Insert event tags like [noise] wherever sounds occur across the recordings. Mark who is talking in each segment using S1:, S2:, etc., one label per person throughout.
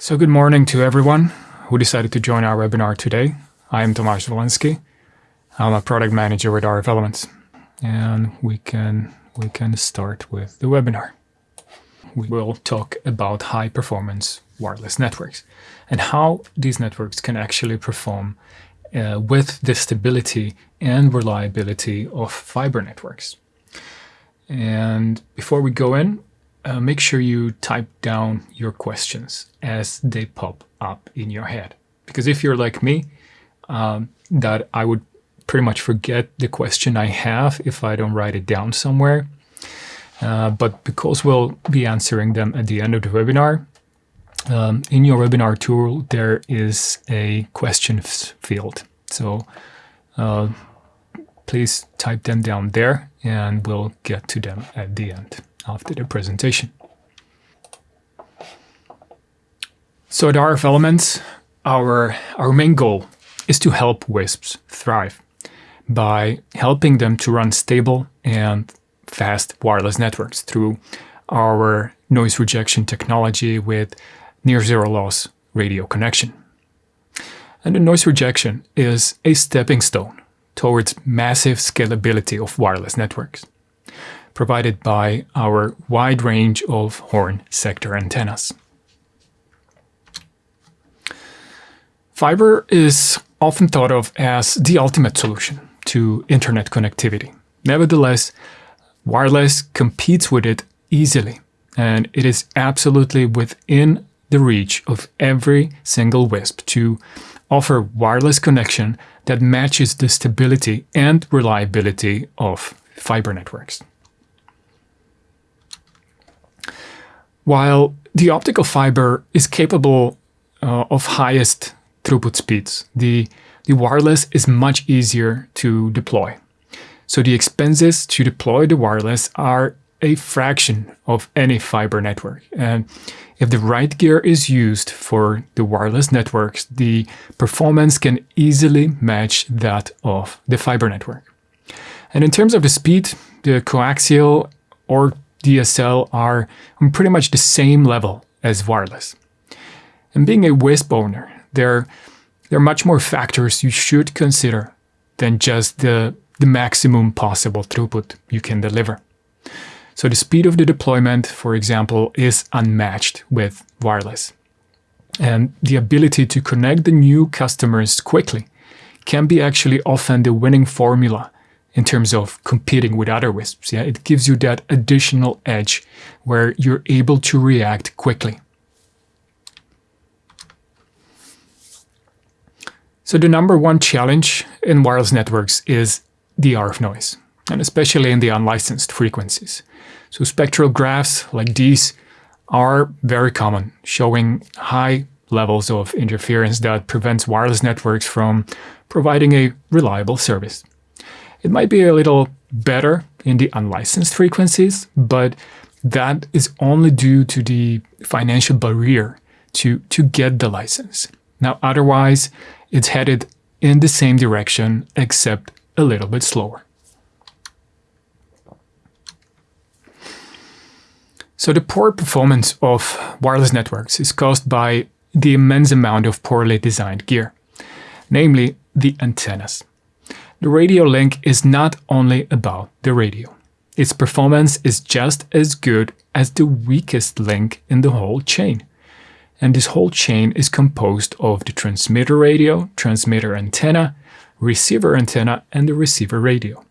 S1: So good morning to everyone who decided to join our webinar today. I am Tomasz Walensky. I'm a product manager with RF Elements. And we can, we can start with the webinar. We will talk about high performance wireless networks and how these networks can actually perform uh, with the stability and reliability of fiber networks. And before we go in, uh, make sure you type down your questions as they pop up in your head. Because if you're like me, um, that I would pretty much forget the question I have if I don't write it down somewhere. Uh, but because we'll be answering them at the end of the webinar, um, in your webinar tool, there is a questions field. So uh, please type them down there and we'll get to them at the end after the presentation. So at RF Elements, our, our main goal is to help WISPs thrive by helping them to run stable and fast wireless networks through our noise rejection technology with near zero loss radio connection. And the noise rejection is a stepping stone towards massive scalability of wireless networks provided by our wide range of horn sector antennas. Fiber is often thought of as the ultimate solution to internet connectivity. Nevertheless, wireless competes with it easily, and it is absolutely within the reach of every single WISP to offer wireless connection that matches the stability and reliability of fiber networks. While the optical fiber is capable uh, of highest throughput speeds, the, the wireless is much easier to deploy. So the expenses to deploy the wireless are a fraction of any fiber network. And if the right gear is used for the wireless networks, the performance can easily match that of the fiber network. And in terms of the speed, the coaxial or DSL are on pretty much the same level as wireless. And being a WISP owner, there, there are much more factors you should consider than just the, the maximum possible throughput you can deliver. So the speed of the deployment, for example, is unmatched with wireless. And the ability to connect the new customers quickly can be actually often the winning formula in terms of competing with other WISPs. Yeah, It gives you that additional edge where you're able to react quickly. So the number one challenge in wireless networks is the RF noise, and especially in the unlicensed frequencies. So spectral graphs like these are very common, showing high levels of interference that prevents wireless networks from providing a reliable service. It might be a little better in the unlicensed frequencies, but that is only due to the financial barrier to, to get the license. Now, otherwise, it's headed in the same direction, except a little bit slower. So the poor performance of wireless networks is caused by the immense amount of poorly designed gear, namely the antennas. The radio link is not only about the radio. Its performance is just as good as the weakest link in the whole chain. And this whole chain is composed of the transmitter radio, transmitter antenna, receiver antenna, and the receiver radio.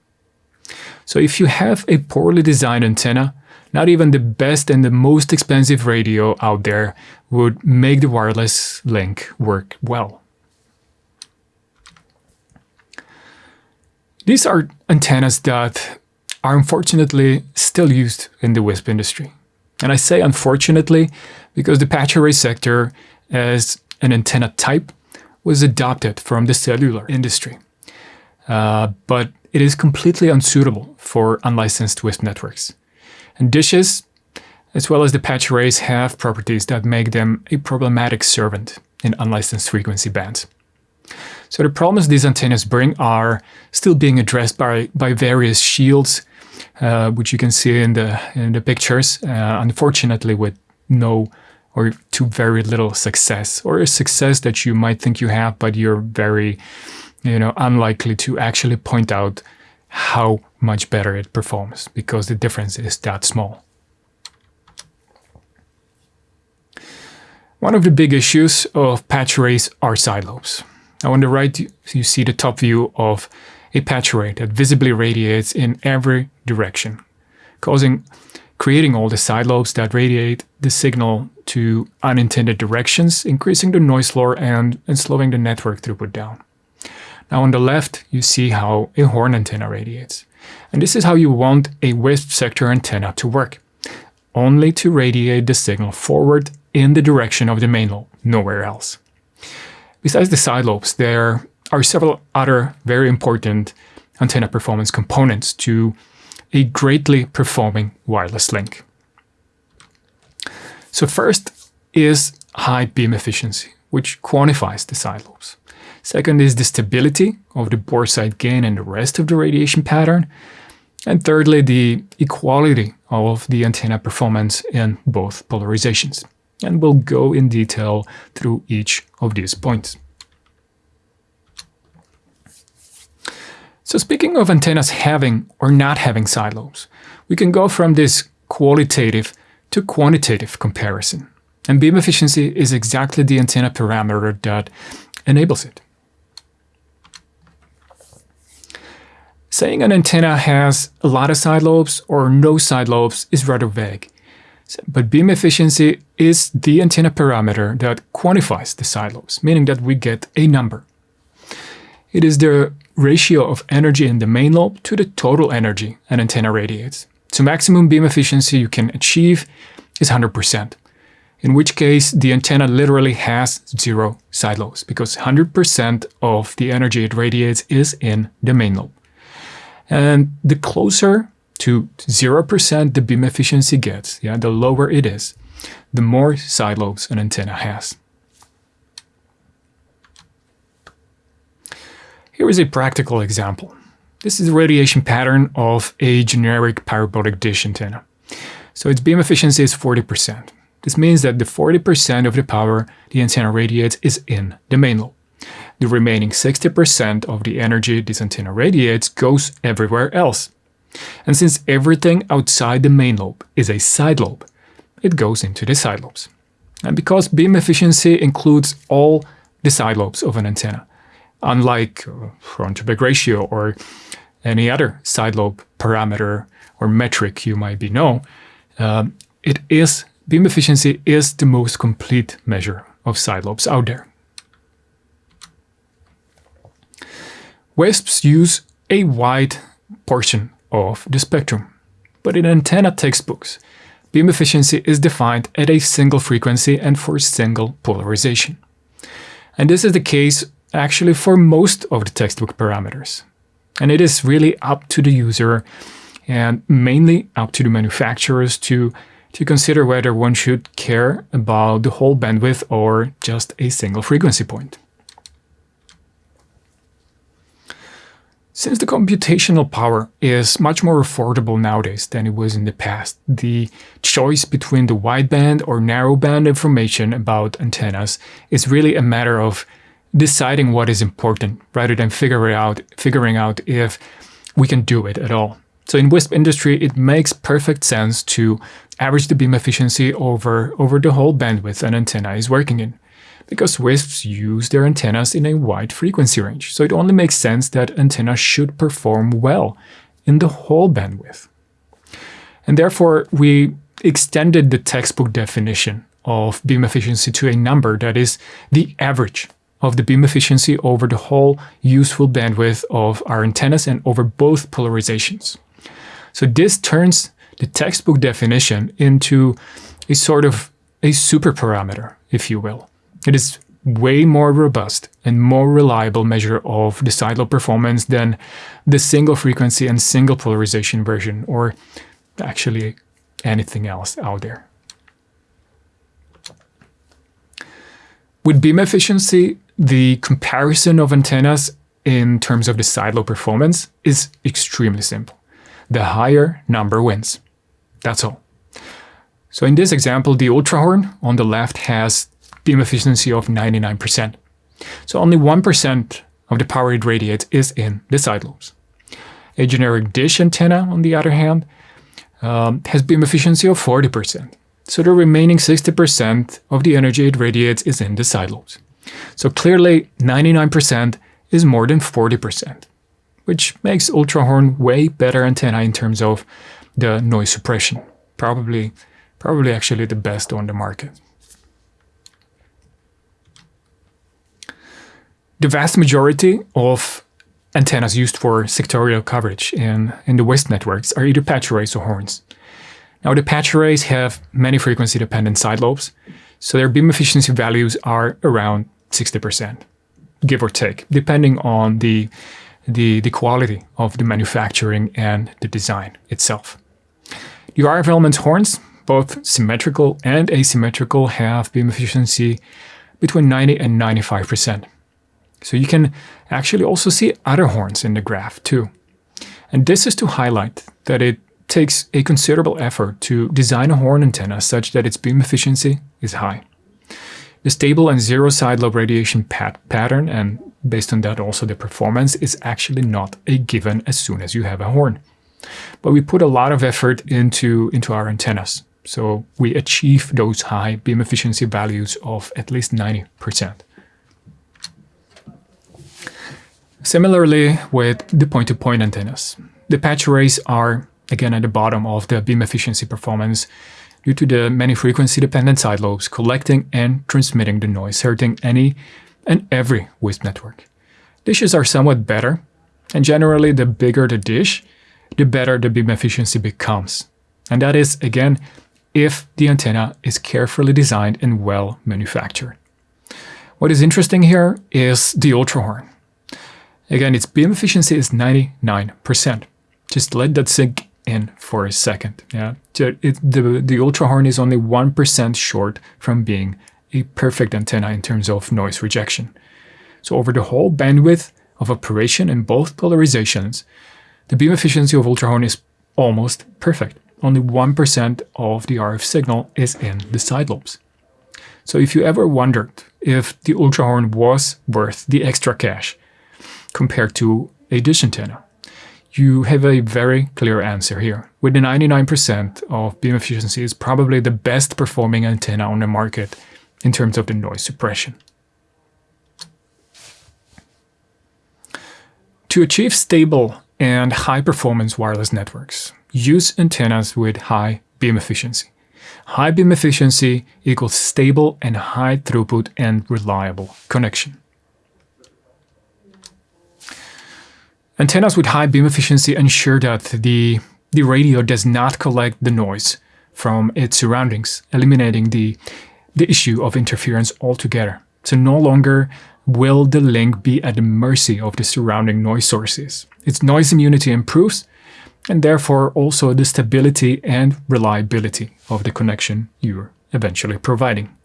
S1: So if you have a poorly designed antenna, not even the best and the most expensive radio out there would make the wireless link work well. These are antennas that are unfortunately still used in the WISP industry. And I say unfortunately because the patch array sector as an antenna type was adopted from the cellular industry. Uh, but it is completely unsuitable for unlicensed WISP networks. And dishes, as well as the patch arrays, have properties that make them a problematic servant in unlicensed frequency bands. So the problems these antennas bring are still being addressed by, by various shields, uh, which you can see in the, in the pictures, uh, unfortunately with no or to very little success, or a success that you might think you have, but you're very, you know, unlikely to actually point out how much better it performs because the difference is that small. One of the big issues of patch arrays are side lobes. Now on the right, you see the top view of a patch array that visibly radiates in every direction, causing creating all the side lobes that radiate the signal to unintended directions, increasing the noise floor and, and slowing the network throughput down. Now on the left, you see how a horn antenna radiates. And this is how you want a wisp sector antenna to work. Only to radiate the signal forward in the direction of the main lobe, nowhere else. Besides the side lobes, there are several other very important antenna performance components to a greatly performing wireless link. So first is high beam efficiency, which quantifies the side lobes. Second is the stability of the boresight gain and the rest of the radiation pattern. And thirdly, the equality of the antenna performance in both polarizations. And we'll go in detail through each of these points. So speaking of antennas having or not having side lobes, we can go from this qualitative to quantitative comparison. And beam efficiency is exactly the antenna parameter that enables it. Saying an antenna has a lot of side lobes or no side lobes is rather vague. But beam efficiency is the antenna parameter that quantifies the side lobes, meaning that we get a number. It is the ratio of energy in the main lobe to the total energy an antenna radiates. So maximum beam efficiency you can achieve is 100%, in which case the antenna literally has zero side lobes because 100% of the energy it radiates is in the main lobe. And the closer to 0% the beam efficiency gets, yeah, the lower it is, the more side lobes an antenna has. Here is a practical example. This is the radiation pattern of a generic parabolic dish antenna. So its beam efficiency is 40%. This means that the 40% of the power the antenna radiates is in the main lobe. The remaining 60% of the energy this antenna radiates goes everywhere else. And since everything outside the main lobe is a side lobe, it goes into the side lobes. And because beam efficiency includes all the side lobes of an antenna, unlike uh, front to back ratio or any other side lobe parameter or metric you might be know, um, it is beam efficiency is the most complete measure of side lobes out there. WISPs use a wide portion of the spectrum, but in antenna textbooks, beam efficiency is defined at a single frequency and for single polarization. And this is the case actually for most of the textbook parameters. And it is really up to the user and mainly up to the manufacturers to, to consider whether one should care about the whole bandwidth or just a single frequency point. Since the computational power is much more affordable nowadays than it was in the past, the choice between the wideband or narrowband information about antennas is really a matter of deciding what is important rather than figuring out, figuring out if we can do it at all. So in WISP industry, it makes perfect sense to average the beam efficiency over, over the whole bandwidth an antenna is working in. Because WISPs use their antennas in a wide frequency range, so it only makes sense that antennas should perform well in the whole bandwidth. And therefore, we extended the textbook definition of beam efficiency to a number that is the average of the beam efficiency over the whole useful bandwidth of our antennas and over both polarizations. So this turns the textbook definition into a sort of a super parameter, if you will. It is way more robust and more reliable measure of the side lobe performance than the single frequency and single polarization version, or actually anything else out there. With beam efficiency, the comparison of antennas in terms of the side performance is extremely simple. The higher number wins. That's all. So in this example, the ultrahorn on the left has beam efficiency of 99%. So only 1% of the power it radiates is in the side lobes. A generic dish antenna, on the other hand, um, has beam efficiency of 40%. So the remaining 60% of the energy it radiates is in the side lobes. So clearly 99% is more than 40%, which makes Ultrahorn way better antenna in terms of the noise suppression. Probably, probably actually the best on the market. The vast majority of antennas used for sectorial coverage in, in the WISP networks are either patch arrays or horns. Now the patch arrays have many frequency dependent side lobes, so their beam efficiency values are around 60%, give or take, depending on the, the, the quality of the manufacturing and the design itself. The RF elements horns, both symmetrical and asymmetrical, have beam efficiency between 90 and 95%. So you can actually also see other horns in the graph too. And this is to highlight that it takes a considerable effort to design a horn antenna such that its beam efficiency is high. The stable and zero side lobe radiation pat pattern, and based on that also the performance, is actually not a given as soon as you have a horn. But we put a lot of effort into, into our antennas, so we achieve those high beam efficiency values of at least 90%. Similarly with the point-to-point -point antennas, the patch arrays are again at the bottom of the beam efficiency performance due to the many frequency-dependent side lobes collecting and transmitting the noise, hurting any and every WISP network. Dishes are somewhat better, and generally the bigger the dish, the better the beam efficiency becomes. And that is, again, if the antenna is carefully designed and well manufactured. What is interesting here is the ultrahorn. Again, its beam efficiency is 99%. Just let that sink in for a second. Yeah, it, the, the Ultrahorn is only 1% short from being a perfect antenna in terms of noise rejection. So over the whole bandwidth of operation in both polarizations, the beam efficiency of Ultrahorn is almost perfect. Only 1% of the RF signal is in the side lobes. So if you ever wondered if the Ultrahorn was worth the extra cash, compared to a dish antenna? You have a very clear answer here. With the 99% of beam efficiency is probably the best performing antenna on the market in terms of the noise suppression. To achieve stable and high performance wireless networks, use antennas with high beam efficiency. High beam efficiency equals stable and high throughput and reliable connection. Antennas with high beam efficiency ensure that the, the radio does not collect the noise from its surroundings, eliminating the, the issue of interference altogether. So no longer will the link be at the mercy of the surrounding noise sources. Its noise immunity improves, and therefore also the stability and reliability of the connection you're eventually providing.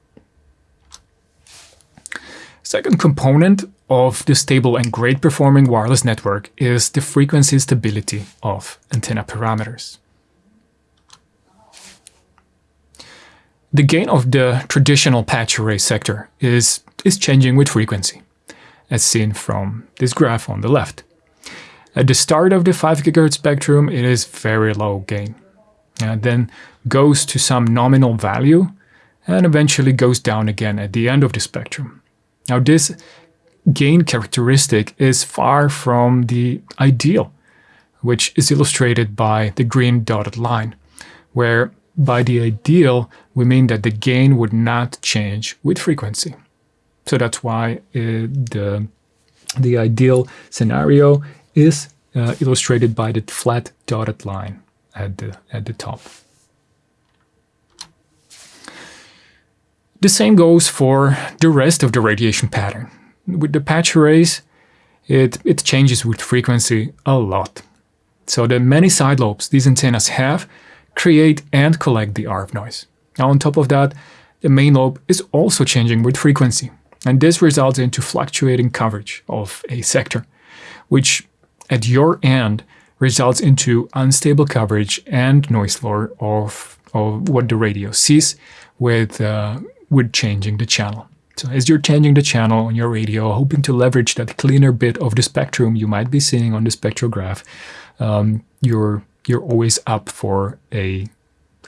S1: Second component of the stable and great performing wireless network is the frequency stability of antenna parameters. The gain of the traditional patch array sector is, is changing with frequency, as seen from this graph on the left. At the start of the 5 GHz spectrum, it is very low gain, and then goes to some nominal value, and eventually goes down again at the end of the spectrum. Now this gain characteristic is far from the ideal, which is illustrated by the green dotted line, where by the ideal, we mean that the gain would not change with frequency. So that's why uh, the, the ideal scenario is uh, illustrated by the flat dotted line at the, at the top. The same goes for the rest of the radiation pattern. With the patch arrays, it, it changes with frequency a lot. So the many side lobes these antennas have create and collect the RF noise. Now on top of that, the main lobe is also changing with frequency, and this results into fluctuating coverage of a sector, which at your end results into unstable coverage and noise floor of, of what the radio sees with, uh, with changing the channel. So as you're changing the channel on your radio, hoping to leverage that cleaner bit of the spectrum you might be seeing on the spectrograph, um, you're you're always up for a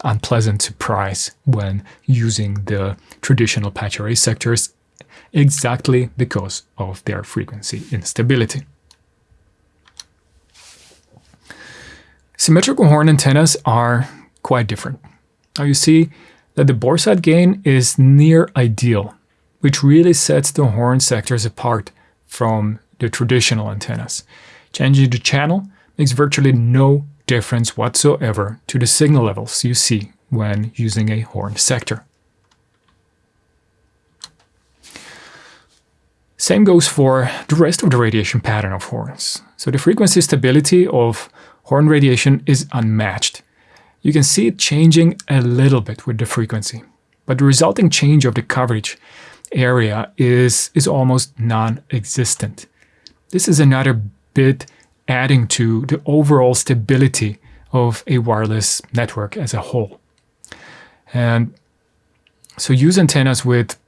S1: unpleasant surprise when using the traditional patch array sectors exactly because of their frequency instability. Symmetrical horn antennas are quite different. Now you see that the boresight gain is near ideal, which really sets the horn sectors apart from the traditional antennas. Changing the channel makes virtually no difference whatsoever to the signal levels you see when using a horn sector. Same goes for the rest of the radiation pattern of horns. So the frequency stability of horn radiation is unmatched. You can see it changing a little bit with the frequency, but the resulting change of the coverage area is, is almost non-existent. This is another bit adding to the overall stability of a wireless network as a whole. And so use antennas with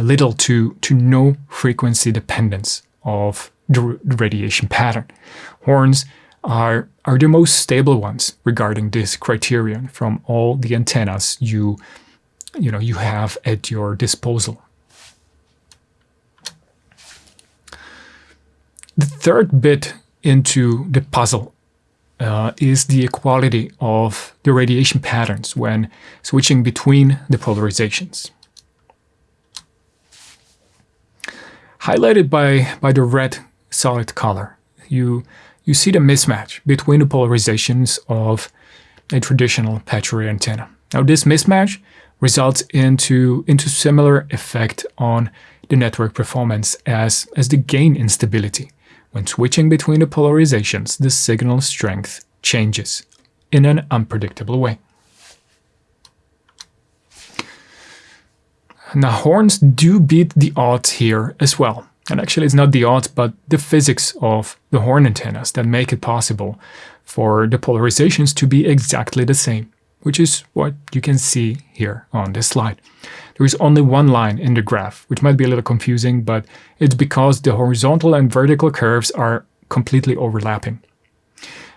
S1: little to, to no frequency dependence of the radiation pattern. Horns are, are the most stable ones regarding this criterion from all the antennas you, you, know, you have at your disposal. The third bit into the puzzle uh, is the equality of the radiation patterns when switching between the polarizations. Highlighted by, by the red solid color, you, you see the mismatch between the polarizations of a traditional patch array antenna. Now this mismatch results into, into similar effect on the network performance as, as the gain instability. When switching between the polarizations, the signal strength changes in an unpredictable way. Now horns do beat the odds here as well. And actually it's not the odds, but the physics of the horn antennas that make it possible for the polarizations to be exactly the same, which is what you can see here on this slide. There is only one line in the graph, which might be a little confusing, but it's because the horizontal and vertical curves are completely overlapping.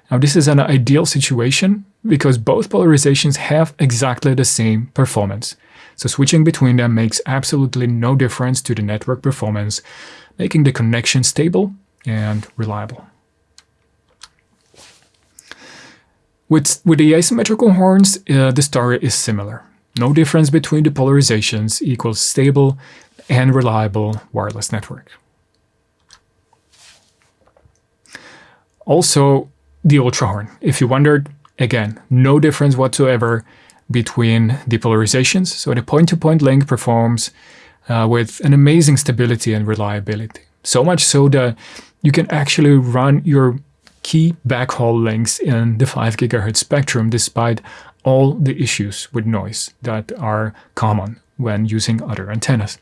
S1: Now this is an ideal situation because both polarizations have exactly the same performance. So switching between them makes absolutely no difference to the network performance, making the connection stable and reliable. With, with the asymmetrical horns, uh, the story is similar. No difference between the polarizations equals stable and reliable wireless network. Also, the ultra horn. If you wondered, again, no difference whatsoever between the polarizations. So the point-to-point -point link performs uh, with an amazing stability and reliability. So much so that you can actually run your key backhaul links in the 5 gigahertz spectrum despite all the issues with noise that are common when using other antennas.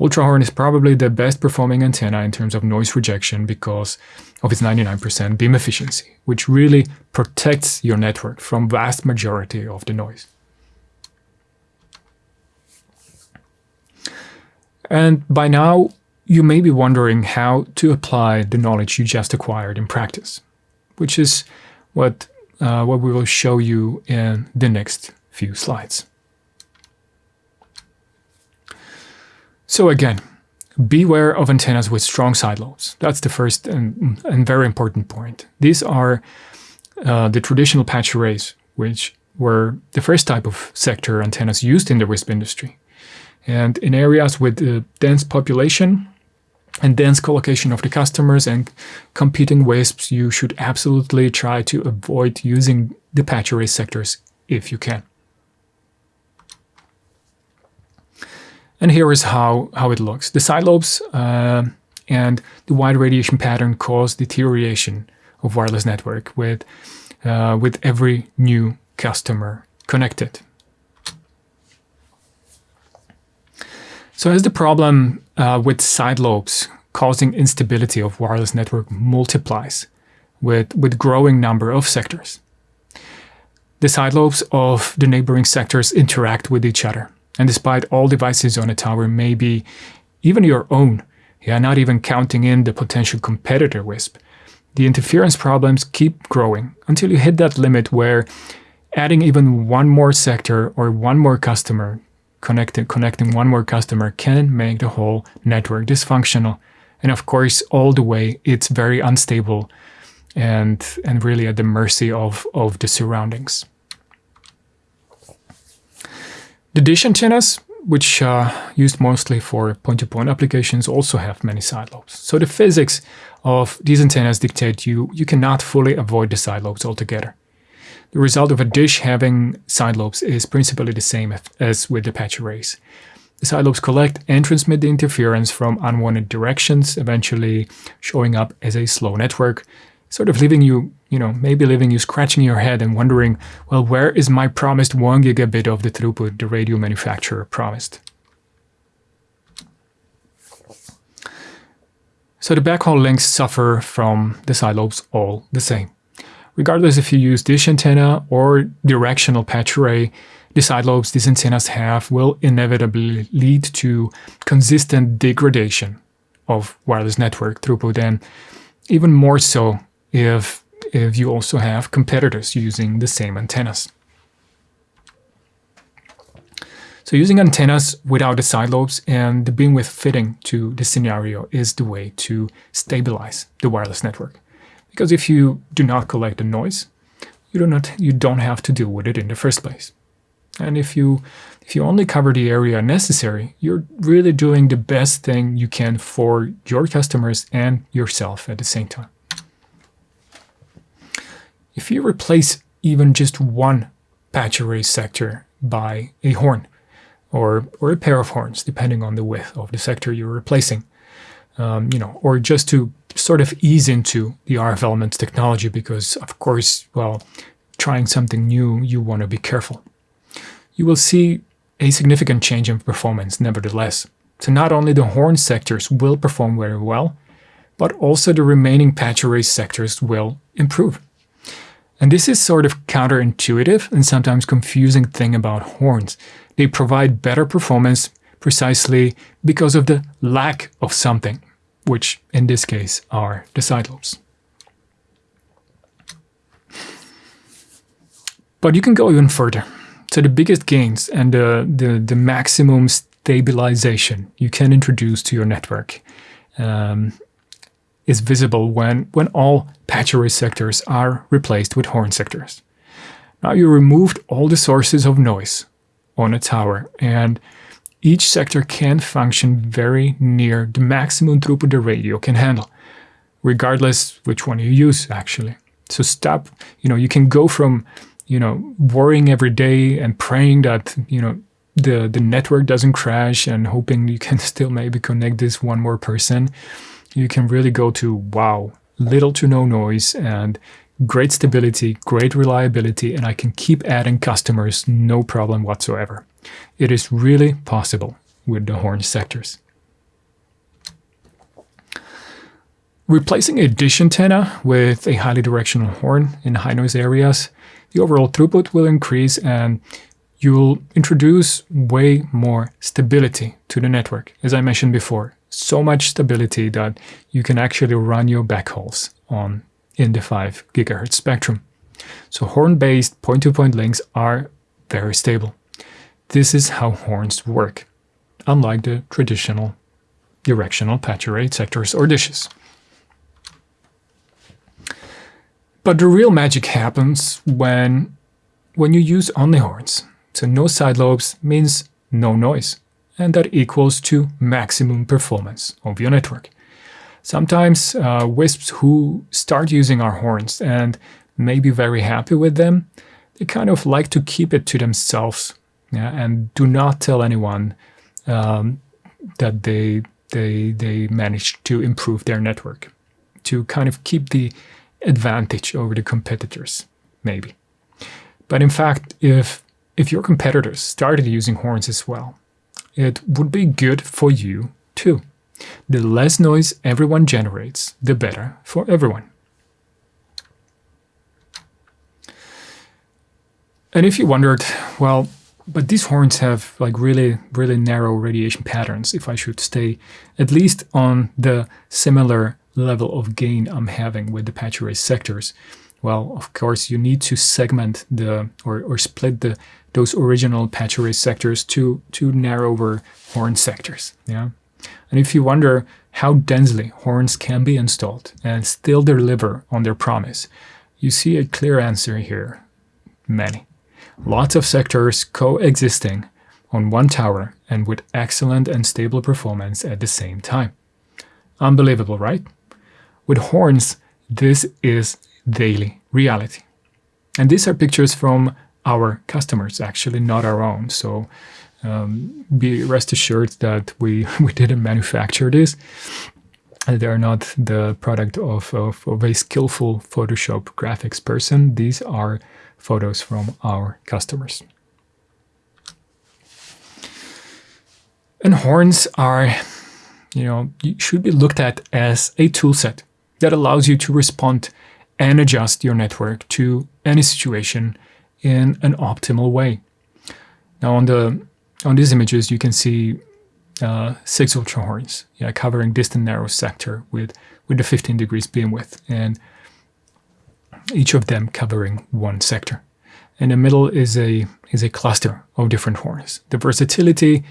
S1: Ultrahorn is probably the best performing antenna in terms of noise rejection because of its 99% beam efficiency, which really protects your network from vast majority of the noise. And by now, you may be wondering how to apply the knowledge you just acquired in practice, which is what uh, what we will show you in the next few slides. So again, beware of antennas with strong side lobes. That's the first and, and very important point. These are uh, the traditional patch arrays, which were the first type of sector antennas used in the WISP industry. And in areas with uh, dense population, and dense collocation of the customers and competing WISPs, you should absolutely try to avoid using the patch array sectors if you can. And here is how, how it looks. The side lobes uh, and the wide radiation pattern cause deterioration of wireless network with, uh, with every new customer connected. So as the problem uh, with side lobes causing instability of wireless network multiplies with, with growing number of sectors. the side lobes of the neighboring sectors interact with each other. And despite all devices on a tower, maybe even your own, yeah, not even counting in the potential competitor WISP, the interference problems keep growing until you hit that limit where adding even one more sector or one more customer, connecting, connecting one more customer can make the whole network dysfunctional. And of course, all the way, it's very unstable and, and really at the mercy of, of the surroundings. The dish antennas, which are used mostly for point-to-point -point applications, also have many side lobes. So the physics of these antennas dictate you you cannot fully avoid the side lobes altogether. The result of a dish having side lobes is principally the same as with the patch arrays. The side lobes collect and transmit the interference from unwanted directions, eventually showing up as a slow network, sort of leaving you, you know, maybe leaving you scratching your head and wondering, well, where is my promised 1 gigabit of the throughput the radio manufacturer promised? So the backhaul links suffer from the side lobes all the same. Regardless if you use dish antenna or directional patch array, the side lobes these antennas have will inevitably lead to consistent degradation of wireless network throughput and even more so if, if you also have competitors using the same antennas. So using antennas without the side lobes and the beamwidth fitting to the scenario is the way to stabilize the wireless network. Because if you do not collect the noise, you do not you don't have to deal with it in the first place. And if you if you only cover the area necessary, you're really doing the best thing you can for your customers and yourself at the same time. If you replace even just one patch array sector by a horn, or, or a pair of horns, depending on the width of the sector you're replacing, um, you know, or just to sort of ease into the RF elements technology because, of course, well, trying something new, you want to be careful. You will see a significant change in performance nevertheless. So not only the horn sectors will perform very well, but also the remaining patch array sectors will improve. And this is sort of counterintuitive and sometimes confusing thing about horns. They provide better performance precisely because of the lack of something which in this case are the side lobes. But you can go even further. So the biggest gains and the, the, the maximum stabilization you can introduce to your network um, is visible when, when all patch array sectors are replaced with horn sectors. Now you removed all the sources of noise on a tower and each sector can function very near the maximum throughput the radio can handle, regardless which one you use, actually. So stop, you know, you can go from, you know, worrying every day and praying that, you know, the, the network doesn't crash and hoping you can [laughs] still maybe connect this one more person. You can really go to, wow, little to no noise and great stability, great reliability, and I can keep adding customers no problem whatsoever. It is really possible with the horn sectors. Replacing a dish antenna with a highly directional horn in high noise areas, the overall throughput will increase and you'll introduce way more stability to the network. As I mentioned before, so much stability that you can actually run your backhauls on in the 5 GHz spectrum. So horn-based point-to-point links are very stable. This is how horns work, unlike the traditional directional patch array sectors or dishes. But the real magic happens when, when you use only horns. So no side lobes means no noise, and that equals to maximum performance of your network. Sometimes uh, WISPs who start using our horns and may be very happy with them, they kind of like to keep it to themselves yeah, and do not tell anyone um, that they they they managed to improve their network to kind of keep the advantage over the competitors maybe. But in fact if if your competitors started using horns as well it would be good for you too the less noise everyone generates the better for everyone And if you wondered, well, but these horns have like really, really narrow radiation patterns. If I should stay at least on the similar level of gain I'm having with the patch array sectors, well, of course, you need to segment the or, or split the those original patch array sectors to to narrower horn sectors. Yeah. And if you wonder how densely horns can be installed and still deliver on their promise, you see a clear answer here. Many. Lots of sectors coexisting on one tower and with excellent and stable performance at the same time. Unbelievable, right? With horns, this is daily reality. And these are pictures from our customers, actually, not our own. So um, be rest assured that we, [laughs] we didn't manufacture this. They're not the product of, of, of a skillful Photoshop graphics person. These are photos from our customers. And horns are, you know, should be looked at as a toolset that allows you to respond and adjust your network to any situation in an optimal way. Now on the on these images, you can see uh, six ultra horns, yeah, covering distant narrow sector with with the 15 degrees beam width, and each of them covering one sector. In the middle is a is a cluster of different horns. The versatility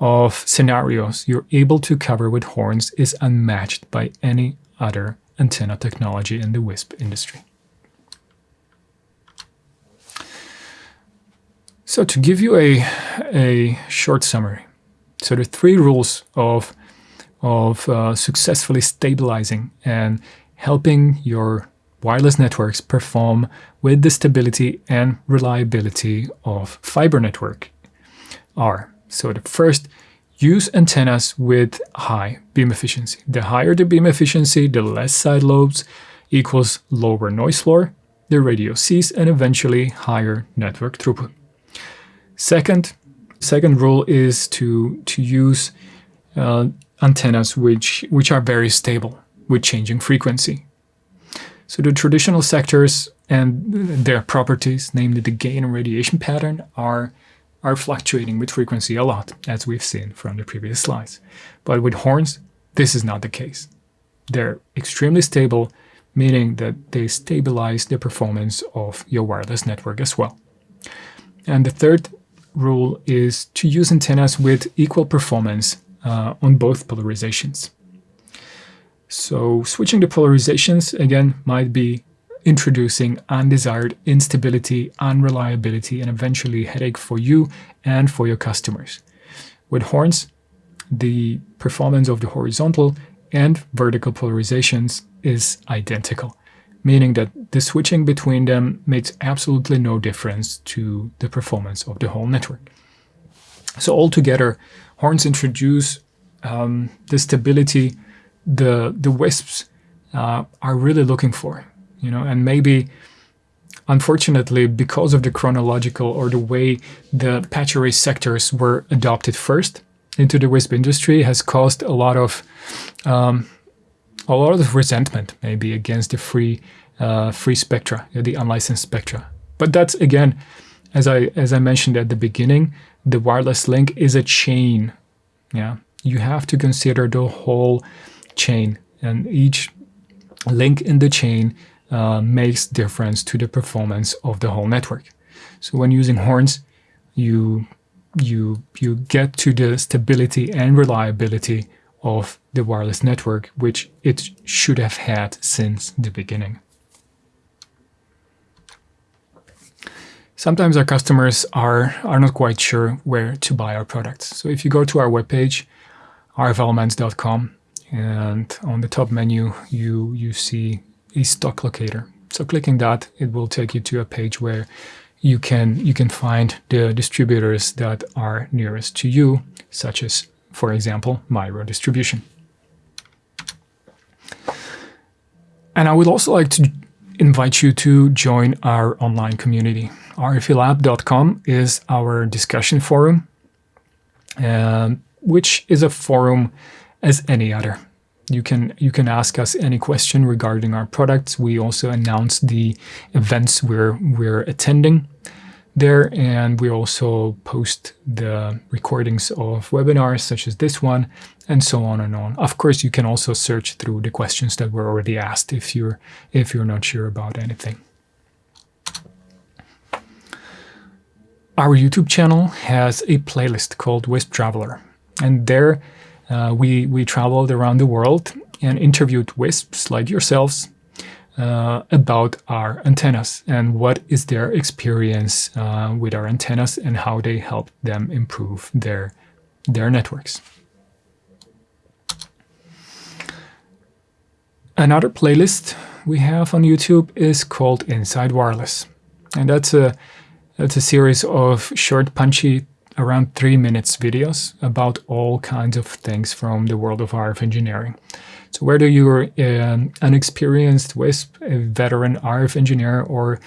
S1: of scenarios you're able to cover with horns is unmatched by any other antenna technology in the WISP industry. So to give you a, a short summary, so the three rules of, of uh, successfully stabilizing and helping your wireless networks perform with the stability and reliability of fiber network are. So the first Use antennas with high beam efficiency. The higher the beam efficiency, the less side lobes equals lower noise floor, the radio sees, and eventually higher network throughput. Second, second rule is to, to use uh, antennas which, which are very stable with changing frequency. So the traditional sectors and their properties, namely the gain and radiation pattern, are are fluctuating with frequency a lot, as we've seen from the previous slides. But with horns, this is not the case. They're extremely stable, meaning that they stabilize the performance of your wireless network as well. And the third rule is to use antennas with equal performance uh, on both polarizations. So switching the polarizations, again, might be introducing undesired instability, unreliability, and eventually headache for you and for your customers. With horns, the performance of the horizontal and vertical polarizations is identical, meaning that the switching between them makes absolutely no difference to the performance of the whole network. So altogether, horns introduce um, the stability the, the WISPs uh, are really looking for you know, and maybe unfortunately, because of the chronological or the way the patch array sectors were adopted first into the WISP industry has caused a lot of um, a lot of resentment maybe against the free uh, free spectra, the unlicensed spectra. But that's again, as I as I mentioned at the beginning, the wireless link is a chain. Yeah, you have to consider the whole chain, and each link in the chain uh, makes difference to the performance of the whole network. So when using horns, you you you get to the stability and reliability of the wireless network, which it should have had since the beginning. Sometimes our customers are, are not quite sure where to buy our products. So if you go to our webpage, rfelements.com, and on the top menu, you, you see a stock locator. So clicking that, it will take you to a page where you can you can find the distributors that are nearest to you, such as, for example, Miro Distribution. And I would also like to invite you to join our online community. rflab.com is our discussion forum, uh, which is a forum as any other you can you can ask us any question regarding our products. We also announce the events we're we're attending. There and we also post the recordings of webinars such as this one and so on and on. Of course, you can also search through the questions that were already asked if you're if you're not sure about anything. Our YouTube channel has a playlist called Wisp Traveler and there uh, we, we traveled around the world and interviewed wisps like yourselves uh, about our antennas and what is their experience uh, with our antennas and how they help them improve their, their networks. Another playlist we have on YouTube is called Inside Wireless. And that's a, that's a series of short, punchy, around three minutes videos about all kinds of things from the world of RF engineering. So whether you're um, an experienced WISP, a veteran RF engineer, or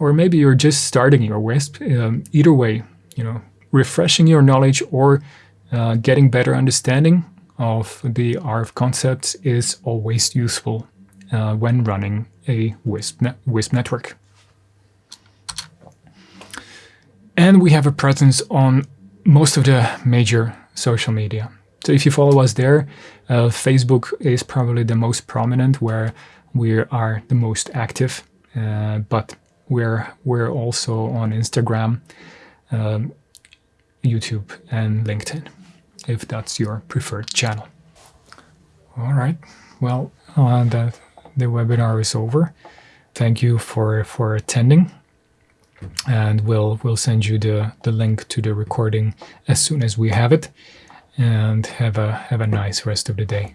S1: or maybe you're just starting your WISP, um, either way, you know, refreshing your knowledge or uh, getting better understanding of the RF concepts is always useful uh, when running a WISP, ne WISP network. And we have a presence on most of the major social media. So if you follow us there, uh, Facebook is probably the most prominent where we are the most active, uh, but we're, we're also on Instagram, um, YouTube and LinkedIn, if that's your preferred channel. All right, well, uh, the, the webinar is over. Thank you for, for attending and we'll we'll send you the the link to the recording as soon as we have it and have a have a nice rest of the day